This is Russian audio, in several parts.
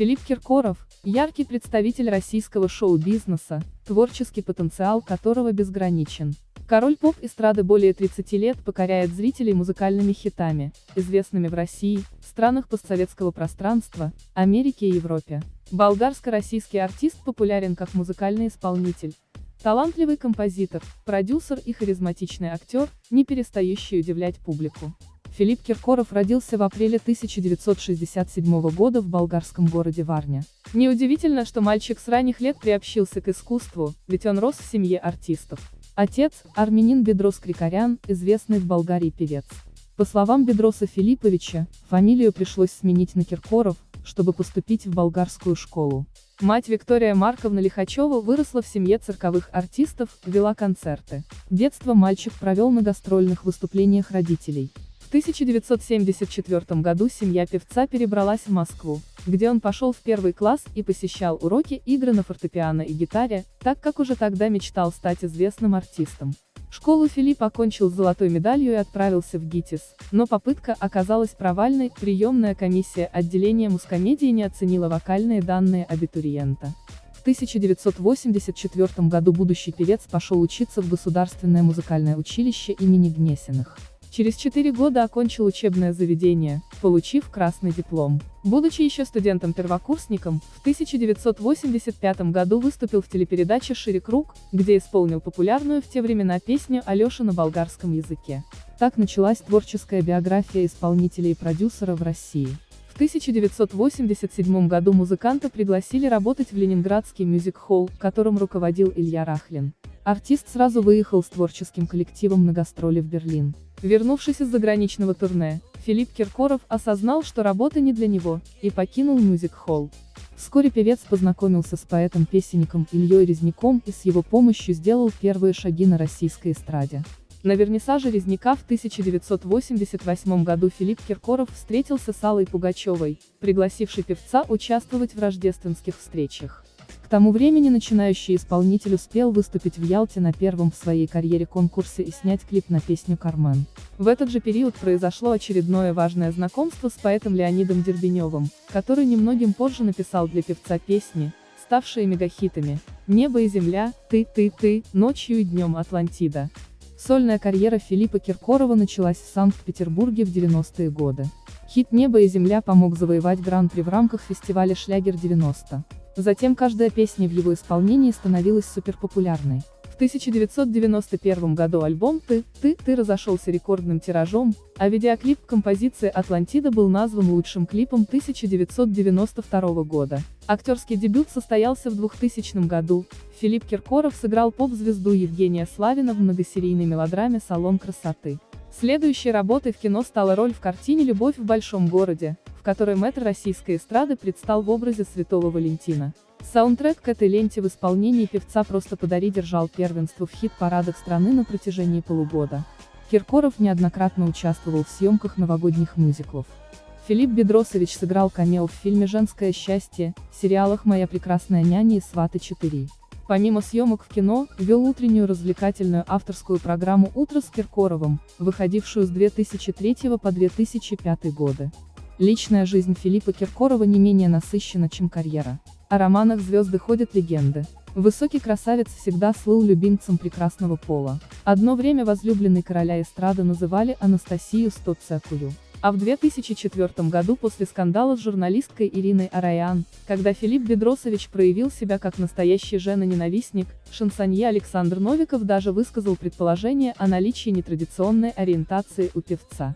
Филипп Киркоров – яркий представитель российского шоу-бизнеса, творческий потенциал которого безграничен. Король поп-эстрады более 30 лет покоряет зрителей музыкальными хитами, известными в России, странах постсоветского пространства, Америке и Европе. Болгарско-российский артист популярен как музыкальный исполнитель, талантливый композитор, продюсер и харизматичный актер, не перестающий удивлять публику. Филипп Киркоров родился в апреле 1967 года в болгарском городе Варня. Неудивительно, что мальчик с ранних лет приобщился к искусству, ведь он рос в семье артистов. Отец – армянин Бедрос Крикарян, известный в Болгарии певец. По словам Бедроса Филипповича, фамилию пришлось сменить на Киркоров, чтобы поступить в болгарскую школу. Мать Виктория Марковна Лихачева выросла в семье цирковых артистов, вела концерты. Детство мальчик провел на гастрольных выступлениях родителей. В 1974 году семья певца перебралась в Москву, где он пошел в первый класс и посещал уроки игры на фортепиано и гитаре, так как уже тогда мечтал стать известным артистом. Школу Филипп окончил с золотой медалью и отправился в ГИТИС, но попытка оказалась провальной, приемная комиссия отделения мускомедии не оценила вокальные данные абитуриента. В 1984 году будущий певец пошел учиться в Государственное музыкальное училище имени Гнесиных. Через четыре года окончил учебное заведение, получив красный диплом. Будучи еще студентом-первокурсником, в 1985 году выступил в телепередаче «Шире круг», где исполнил популярную в те времена песню Алеша на болгарском языке. Так началась творческая биография исполнителя и продюсера в России. В 1987 году музыканта пригласили работать в Ленинградский мюзик-холл, которым руководил Илья Рахлин. Артист сразу выехал с творческим коллективом на гастроли в Берлин. Вернувшись из заграничного турне, Филипп Киркоров осознал, что работа не для него, и покинул мюзик-холл. Вскоре певец познакомился с поэтом-песенником Ильей Резняком и с его помощью сделал первые шаги на российской эстраде. На вернисаже Резняка в 1988 году Филипп Киркоров встретился с Аллой Пугачевой, пригласившей певца участвовать в рождественских встречах тому времени начинающий исполнитель успел выступить в Ялте на первом в своей карьере конкурсе и снять клип на песню «Кармен». В этот же период произошло очередное важное знакомство с поэтом Леонидом Дербеневым, который немногим позже написал для певца песни, ставшие мегахитами «Небо и земля», «Ты, ты, ты», «Ночью и днем Атлантида». Сольная карьера Филиппа Киркорова началась в Санкт-Петербурге в 90-е годы. Хит «Небо и земля» помог завоевать гран-при в рамках фестиваля «Шлягер-90». Затем каждая песня в его исполнении становилась суперпопулярной. В 1991 году альбом «Ты, ты, ты» разошелся рекордным тиражом, а видеоклип композиции «Атлантида» был назван лучшим клипом 1992 года. Актерский дебют состоялся в 2000 году. Филипп Киркоров сыграл поп-звезду Евгения Славина в многосерийной мелодраме «Салон красоты». Следующей работой в кино стала роль в картине «Любовь в большом городе», в которой мэтр российской эстрады предстал в образе Святого Валентина. Саундтрек к этой ленте в исполнении певца «Просто подари» держал первенство в хит-парадах страны на протяжении полугода. Киркоров неоднократно участвовал в съемках новогодних мюзиклов. Филипп Бедросович сыграл камео в фильме «Женское счастье», сериалах «Моя прекрасная няня» и «Сваты 4». Помимо съемок в кино, вел утреннюю развлекательную авторскую программу «Утро с Киркоровым», выходившую с 2003 по 2005 годы. Личная жизнь Филиппа Киркорова не менее насыщена, чем карьера. О романах звезды ходят легенды. Высокий красавец всегда слыл любимцем прекрасного пола. Одно время возлюбленной короля эстрады называли Анастасию Стоцекую. А в 2004 году после скандала с журналисткой Ириной Араян, когда Филипп Бедросович проявил себя как настоящий жена-ненавистник, шансонье Александр Новиков даже высказал предположение о наличии нетрадиционной ориентации у певца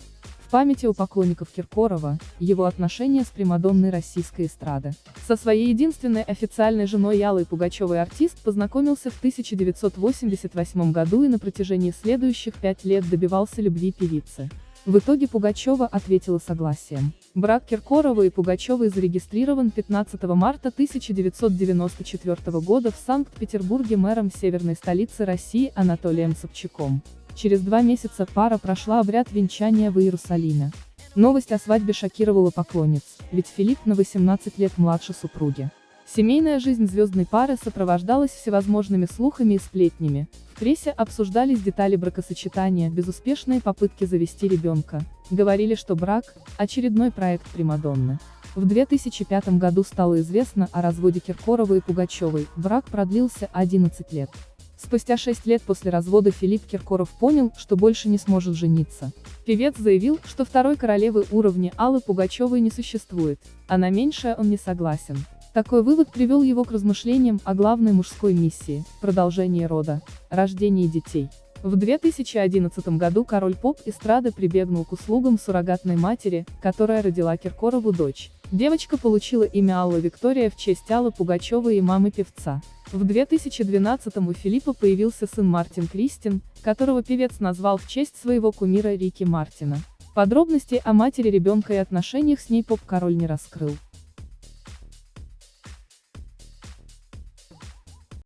памяти у поклонников Киркорова, его отношения с примадонной российской эстрады. Со своей единственной официальной женой Ялой Пугачевой артист познакомился в 1988 году и на протяжении следующих пять лет добивался любви певицы. В итоге Пугачева ответила согласием. Брак Киркорова и Пугачевой зарегистрирован 15 марта 1994 года в Санкт-Петербурге мэром северной столицы России Анатолием Собчаком. Через два месяца пара прошла обряд венчания в Иерусалиме. Новость о свадьбе шокировала поклонниц, ведь Филипп на 18 лет младше супруги. Семейная жизнь звездной пары сопровождалась всевозможными слухами и сплетнями. В прессе обсуждались детали бракосочетания, безуспешные попытки завести ребенка. Говорили, что брак – очередной проект Примадонны. В 2005 году стало известно о разводе Киркорова и Пугачевой, брак продлился 11 лет. Спустя 6 лет после развода Филипп Киркоров понял, что больше не сможет жениться. Певец заявил, что второй королевы уровня Аллы Пугачевой не существует, а на меньшее он не согласен. Такой вывод привел его к размышлениям о главной мужской миссии – продолжении рода, рождении детей. В 2011 году король поп эстрады прибегнул к услугам суррогатной матери, которая родила Киркорову дочь. Девочка получила имя Алла Виктория в честь Аллы Пугачевой и мамы певца. В 2012 у Филиппа появился сын Мартин Кристин, которого певец назвал в честь своего кумира Рики Мартина. Подробностей о матери ребенка и отношениях с ней поп-король не раскрыл.